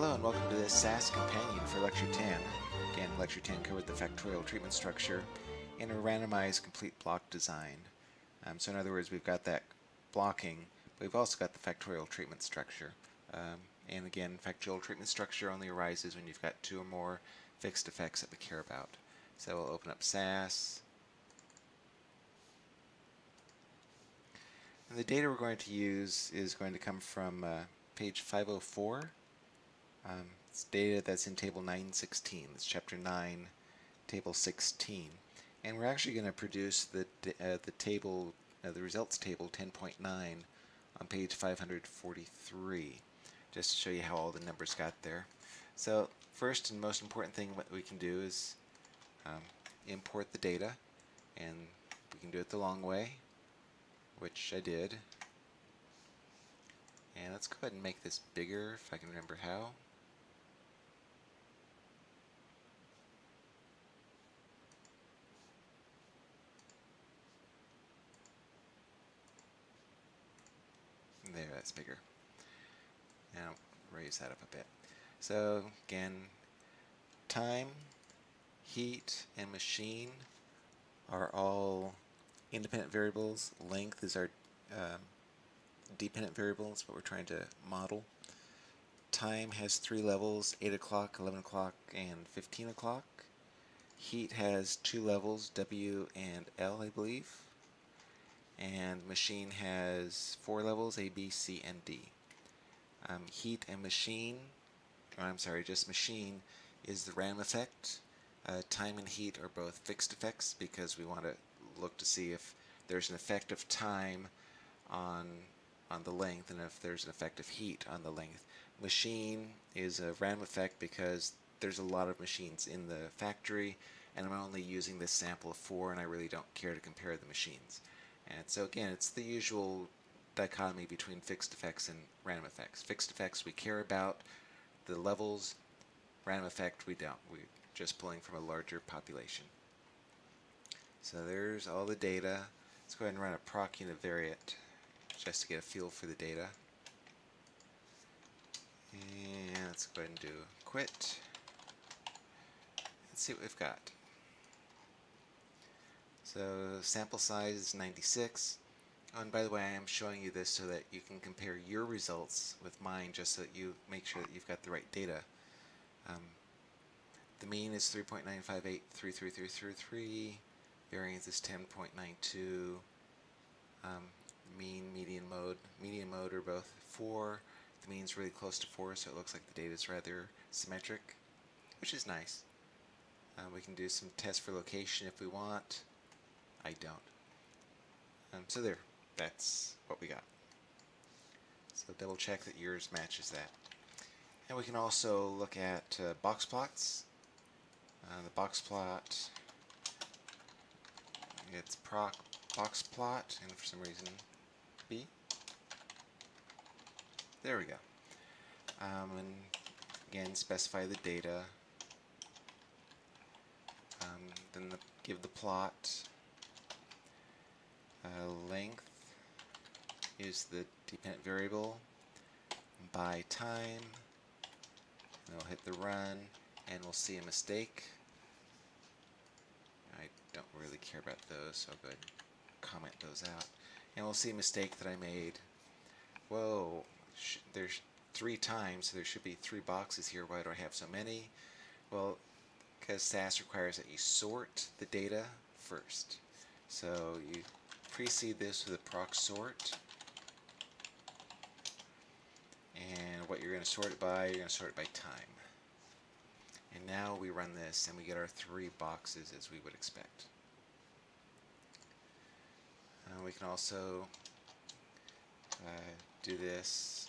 Hello and welcome to this SAS companion for Lecture 10. Again, Lecture 10 covered the factorial treatment structure in a randomized complete block design. Um, so in other words, we've got that blocking, but we've also got the factorial treatment structure. Um, and again, factorial treatment structure only arises when you've got two or more fixed effects that we care about. So we'll open up SAS. And the data we're going to use is going to come from uh, page 504 um, it's data that's in table 916. It's chapter 9, table 16. And we're actually going to produce the, uh, the table, uh, the results table 10.9 on page 543, just to show you how all the numbers got there. So first and most important thing what we can do is um, import the data, and we can do it the long way, which I did. And let's go ahead and make this bigger if I can remember how. There, that's bigger. Now raise that up a bit. So again, time, heat, and machine are all independent variables. Length is our um, dependent variables, what we're trying to model. Time has three levels, 8 o'clock, 11 o'clock, and 15 o'clock. Heat has two levels, W and L, I believe and machine has four levels A, B, C, and D. Um, heat and machine, or I'm sorry, just machine is the random effect. Uh, time and heat are both fixed effects because we want to look to see if there's an effect of time on on the length and if there's an effect of heat on the length. Machine is a random effect because there's a lot of machines in the factory and I'm only using this sample of four and I really don't care to compare the machines. And so again, it's the usual dichotomy between fixed effects and random effects. Fixed effects we care about the levels, random effect we don't. We're just pulling from a larger population. So there's all the data. Let's go ahead and run a proc univariate just to get a feel for the data. And let's go ahead and do quit. Let's see what we've got. So sample size is 96. Oh, and by the way, I am showing you this so that you can compare your results with mine just so that you make sure that you've got the right data. Um, the mean is 3.9583333. Variance is 10.92. Um, mean, median mode. Median mode are both 4. The mean is really close to 4, so it looks like the data is rather symmetric, which is nice. Uh, we can do some tests for location if we want. I don't. Um, so there, that's what we got. So double check that yours matches that. And we can also look at uh, box plots. Uh, the box plot, it's proc box plot, and for some reason B. There we go. Um, and again, specify the data. Um, then the, give the plot uh, length is the dependent variable by time. And we'll hit the run and we'll see a mistake. I don't really care about those, so I'll go ahead and comment those out. And we'll see a mistake that I made. Whoa, there's three times, so there should be three boxes here. Why do I have so many? Well, because SAS requires that you sort the data first. So you precede this with a proc sort. And what you're going to sort it by, you're going to sort it by time. And now we run this and we get our three boxes as we would expect. Uh, we can also uh, do this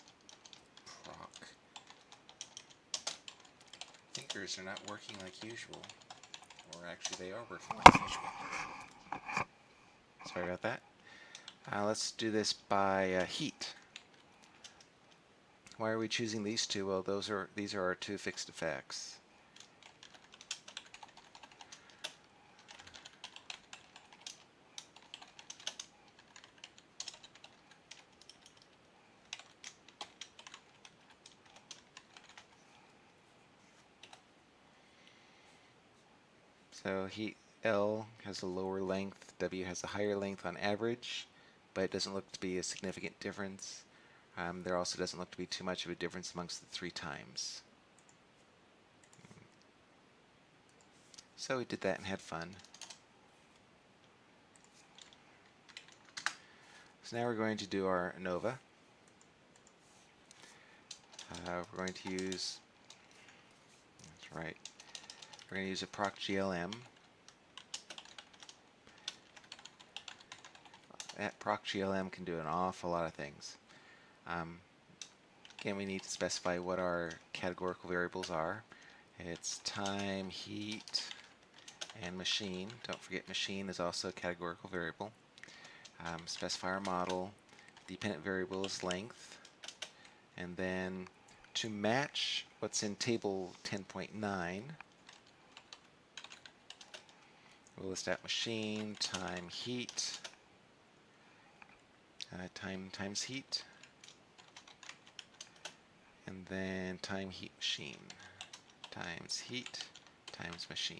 proc. Thinkers are not working like usual. Or actually they are working like usual. Sorry about that. Uh, let's do this by uh, heat. Why are we choosing these two? Well, those are these are our two fixed effects. So heat L has a lower length W has a higher length on average, but it doesn't look to be a significant difference. Um, there also doesn't look to be too much of a difference amongst the three times. So we did that and had fun. So now we're going to do our ANOVA. Uh, we're going to use, that's right, we're going to use a proc GLM. That proc GLM can do an awful lot of things. Um, again, we need to specify what our categorical variables are. It's time, heat, and machine. Don't forget machine is also a categorical variable. Um, specify our model. Dependent variable is length. And then to match what's in table 10.9, we'll list out machine, time, heat, uh, time times heat, and then time heat machine times heat times machine.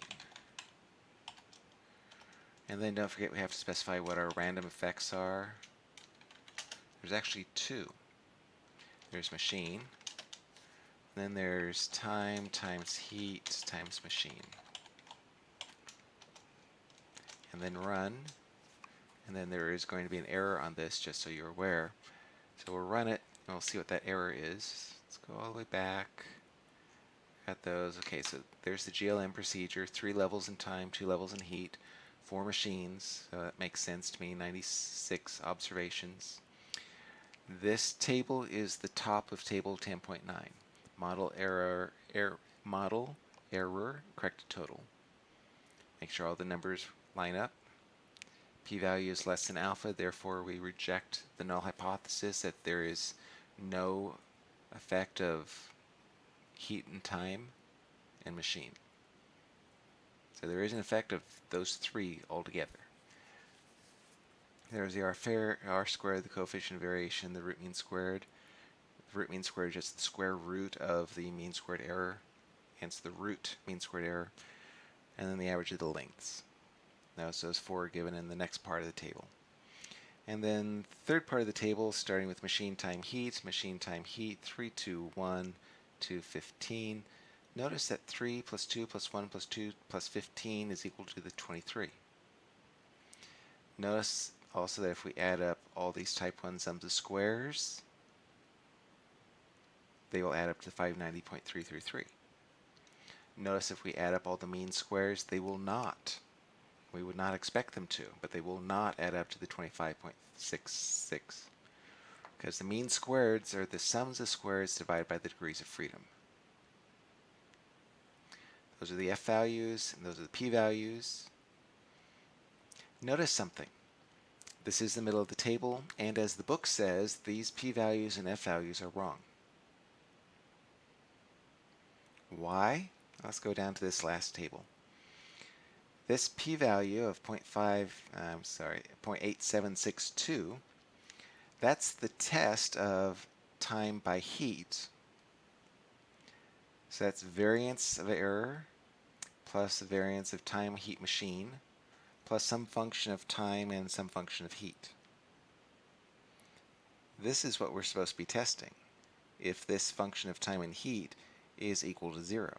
And then don't forget we have to specify what our random effects are. There's actually two. There's machine, then there's time times heat times machine. And then run, and then there is going to be an error on this just so you're aware. So we'll run it, and we'll see what that error is. Let's go all the way back. Got those. Okay, so there's the GLM procedure, three levels in time, two levels in heat four machines, so that makes sense to me, 96 observations. This table is the top of table 10.9. Model error, error, model error, corrected total. Make sure all the numbers line up. P-value is less than alpha, therefore we reject the null hypothesis that there is no effect of heat and time and machine. So there is an effect of those three altogether. There's the R, fair, R squared, the coefficient of variation, the root mean squared. The root mean squared is just the square root of the mean squared error, hence the root mean squared error, and then the average of the lengths. Notice those four are given in the next part of the table. And then third part of the table, starting with machine time heat, machine time heat, 3, 2, 1, 2, 15. Notice that 3 plus 2 plus 1 plus 2 plus 15 is equal to the 23. Notice also that if we add up all these type 1 sums of squares, they will add up to 590.333. Notice if we add up all the mean squares, they will not. We would not expect them to, but they will not add up to the 25.66 because the mean squareds are the sums of squares divided by the degrees of freedom. Those are the f values, and those are the p values. Notice something. This is the middle of the table, and as the book says, these p values and f values are wrong. Why? Let's go down to this last table. This p-value of 0.5, I'm sorry, 0.8762, that's the test of time by heat. So that's variance of error plus the variance of time heat machine plus some function of time and some function of heat. This is what we're supposed to be testing, if this function of time and heat is equal to zero.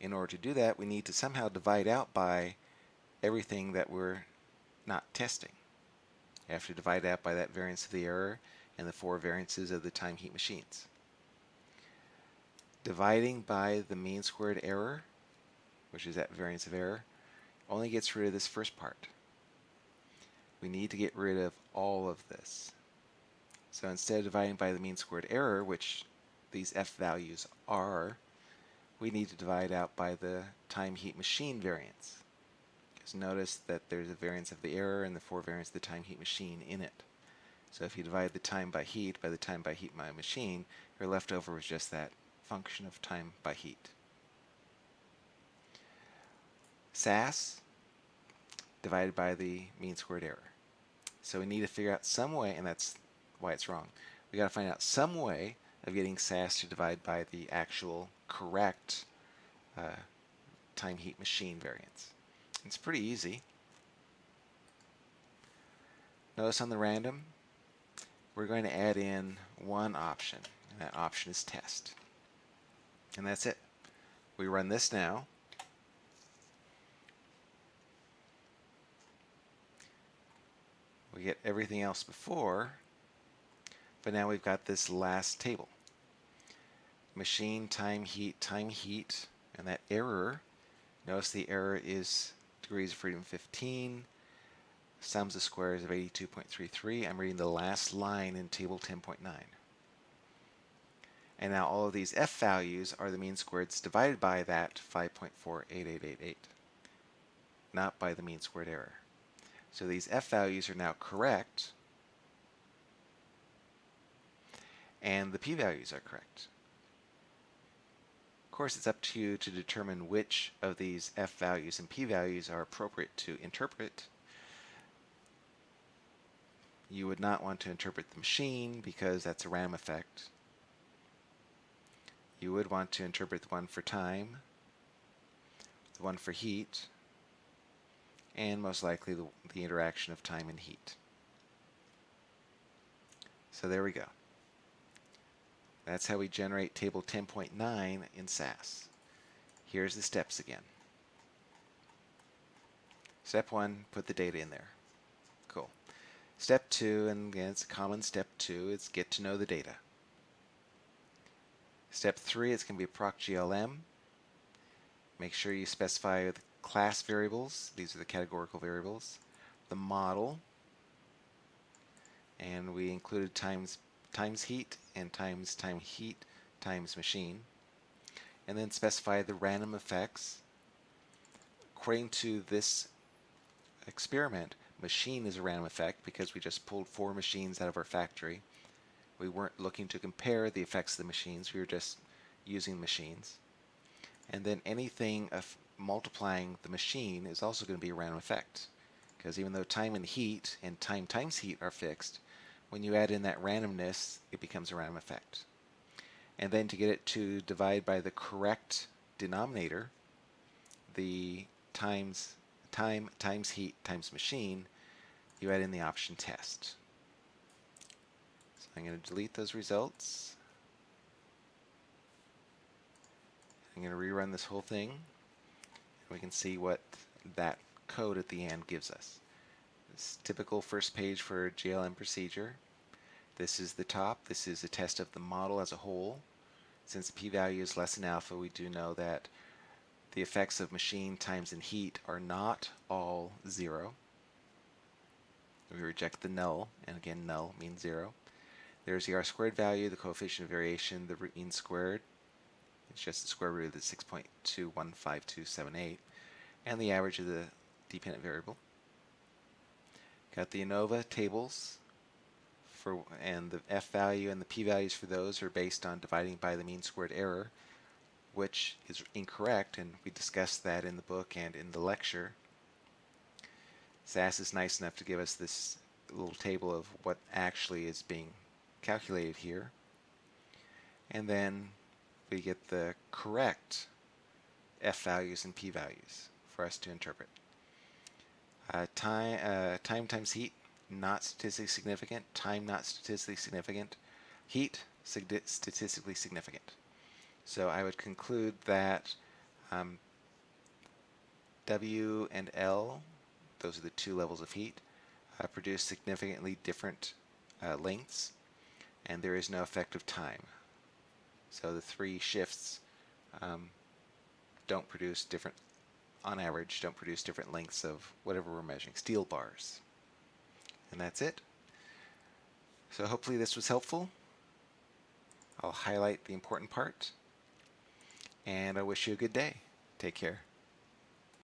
In order to do that, we need to somehow divide out by everything that we're not testing. We have to divide out by that variance of the error and the four variances of the time heat machines. Dividing by the mean squared error which is that variance of error, only gets rid of this first part. We need to get rid of all of this. So instead of dividing by the mean squared error, which these f values are, we need to divide out by the time heat machine variance. Because notice that there's a variance of the error and the four variance of the time heat machine in it. So if you divide the time by heat by the time by heat by machine, you're left over with just that function of time by heat. SAS divided by the mean squared error. So we need to figure out some way, and that's why it's wrong. We got to find out some way of getting SAS to divide by the actual correct uh, time heat machine variance. It's pretty easy. Notice on the random, we're going to add in one option, and that option is test. And that's it. We run this now. We get everything else before, but now we've got this last table. Machine, time, heat, time, heat, and that error, notice the error is degrees of freedom 15, sums of squares of 82.33. I'm reading the last line in table 10.9. And now all of these f values are the mean squareds divided by that 5.48888, not by the mean squared error. So these f values are now correct, and the p-values are correct. Of course, it's up to you to determine which of these f values and p values are appropriate to interpret. You would not want to interpret the machine because that's a random effect. You would want to interpret the one for time, the one for heat, and most likely the, the interaction of time and heat. So there we go. That's how we generate table 10.9 in SAS. Here's the steps again. Step 1, put the data in there. Cool. Step 2, and again it's a common step 2, is get to know the data. Step 3, it's going to be proc GLM. Make sure you specify the class variables, these are the categorical variables, the model, and we included times times heat and times time heat times machine and then specify the random effects. According to this experiment machine is a random effect because we just pulled four machines out of our factory. We weren't looking to compare the effects of the machines we were just using machines. And then anything of multiplying the machine is also going to be a random effect because even though time and heat and time times heat are fixed when you add in that randomness, it becomes a random effect. And then to get it to divide by the correct denominator, the times time times heat times machine, you add in the option test. So I'm going to delete those results. I'm going to rerun this whole thing. And we can see what that code at the end gives us. This typical first page for GLM procedure. This is the top. This is a test of the model as a whole. Since the p-value is less than alpha, we do know that the effects of machine times and heat are not all zero. We reject the null, and again, null means zero. There's the r squared value, the coefficient of variation, the root mean squared. It's just the square root of the 6.215278, and the average of the dependent variable. Got the ANOVA tables for and the f value and the p values for those are based on dividing by the mean squared error, which is incorrect, and we discussed that in the book and in the lecture. SAS is nice enough to give us this little table of what actually is being calculated here. And then we get the correct f values and p values for us to interpret. Uh, time, uh, time times heat, not statistically significant. Time, not statistically significant. Heat, statistically significant. So I would conclude that um, W and L, those are the two levels of heat, uh, produce significantly different uh, lengths, and there is no effect of time. So the three shifts um, don't produce different on average, don't produce different lengths of whatever we're measuring, steel bars. And that's it. So hopefully this was helpful. I'll highlight the important part. And I wish you a good day. Take care.